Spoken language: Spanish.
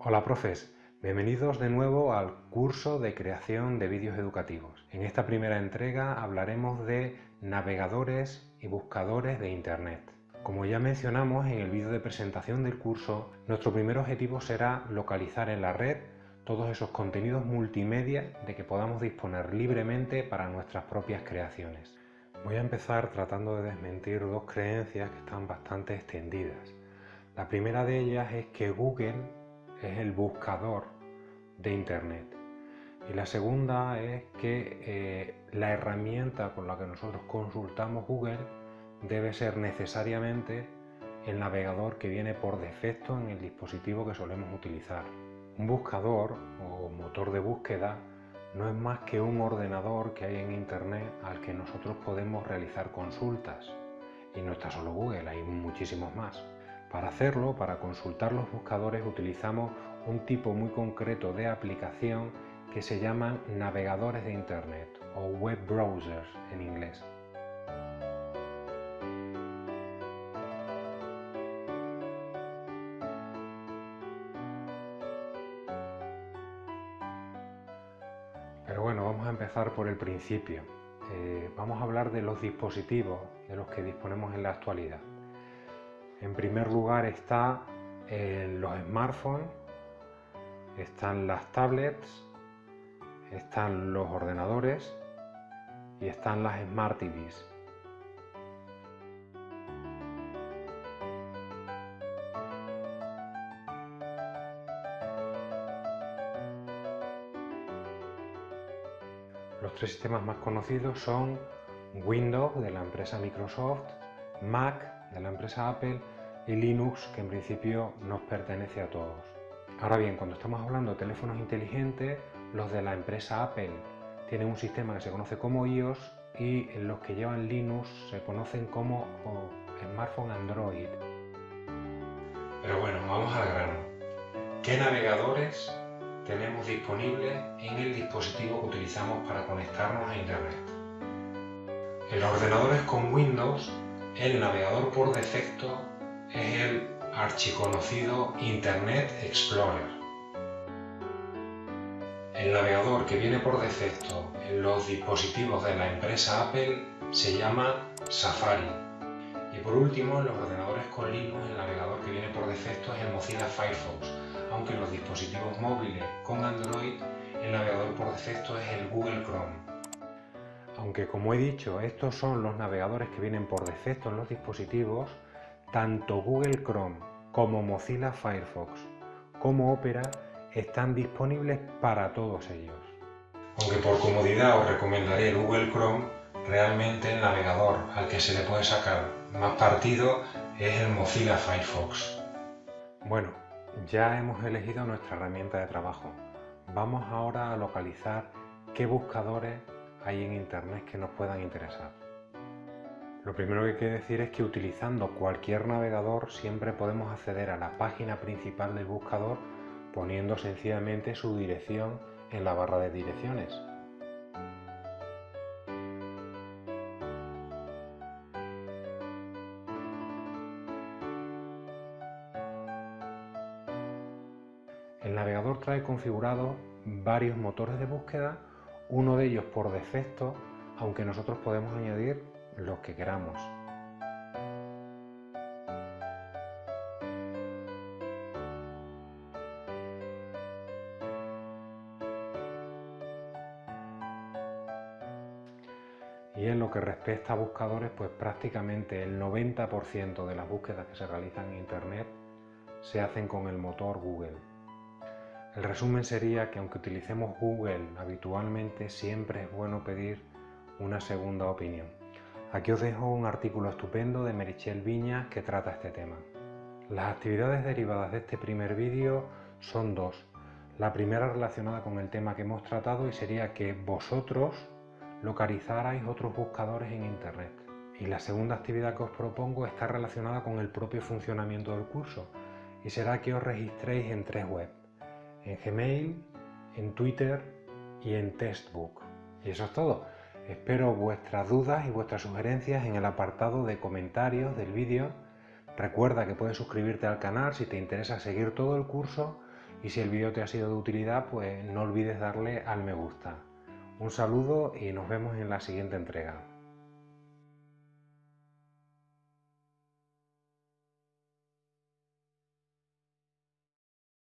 Hola profes, bienvenidos de nuevo al curso de creación de vídeos educativos. En esta primera entrega hablaremos de navegadores y buscadores de Internet. Como ya mencionamos en el vídeo de presentación del curso, nuestro primer objetivo será localizar en la red todos esos contenidos multimedia de que podamos disponer libremente para nuestras propias creaciones. Voy a empezar tratando de desmentir dos creencias que están bastante extendidas. La primera de ellas es que Google es el buscador de Internet. Y la segunda es que eh, la herramienta con la que nosotros consultamos Google debe ser necesariamente el navegador que viene por defecto en el dispositivo que solemos utilizar. Un buscador o motor de búsqueda no es más que un ordenador que hay en Internet al que nosotros podemos realizar consultas. Y no está solo Google, hay muchísimos más. Para hacerlo, para consultar los buscadores, utilizamos un tipo muy concreto de aplicación que se llaman navegadores de Internet o web browsers en inglés. Pero bueno, vamos a empezar por el principio. Eh, vamos a hablar de los dispositivos de los que disponemos en la actualidad. En primer lugar está eh, los smartphones, están las tablets, están los ordenadores y están las Smart TVs. Los tres sistemas más conocidos son Windows de la empresa Microsoft, Mac de la empresa Apple y Linux que en principio nos pertenece a todos. Ahora bien, cuando estamos hablando de teléfonos inteligentes, los de la empresa Apple tienen un sistema que se conoce como iOS y los que llevan Linux se conocen como smartphone Android. Pero bueno, vamos al grano. ¿Qué navegadores tenemos disponibles en el dispositivo que utilizamos para conectarnos a Internet? En ordenadores con Windows, el navegador por defecto es el archiconocido Internet Explorer. El navegador que viene por defecto en los dispositivos de la empresa Apple se llama Safari. Y por último, en los ordenadores con Linux, el navegador que viene por defecto es el Mozilla Firefox, aunque en los dispositivos móviles con Android, el navegador por defecto es el Google Chrome. Aunque como he dicho, estos son los navegadores que vienen por defecto en los dispositivos, tanto Google Chrome como Mozilla Firefox como Opera están disponibles para todos ellos. Aunque por comodidad os recomendaré Google Chrome, realmente el navegador al que se le puede sacar más partido es el Mozilla Firefox. Bueno, ya hemos elegido nuestra herramienta de trabajo. Vamos ahora a localizar qué buscadores hay en Internet que nos puedan interesar. Lo primero que hay que decir es que utilizando cualquier navegador siempre podemos acceder a la página principal del buscador poniendo sencillamente su dirección en la barra de direcciones. El navegador trae configurado varios motores de búsqueda, uno de ellos por defecto, aunque nosotros podemos añadir los que queramos. Y en lo que respecta a buscadores, pues prácticamente el 90% de las búsquedas que se realizan en Internet se hacen con el motor Google. El resumen sería que aunque utilicemos Google habitualmente, siempre es bueno pedir una segunda opinión. Aquí os dejo un artículo estupendo de Merichel Viñas que trata este tema. Las actividades derivadas de este primer vídeo son dos. La primera relacionada con el tema que hemos tratado y sería que vosotros localizarais otros buscadores en Internet. Y la segunda actividad que os propongo está relacionada con el propio funcionamiento del curso y será que os registréis en tres webs, en Gmail, en Twitter y en Textbook. Y eso es todo. Espero vuestras dudas y vuestras sugerencias en el apartado de comentarios del vídeo. Recuerda que puedes suscribirte al canal si te interesa seguir todo el curso Y si el vídeo te ha sido de utilidad, pues no olvides darle al me gusta. Un saludo y nos vemos en la siguiente entrega.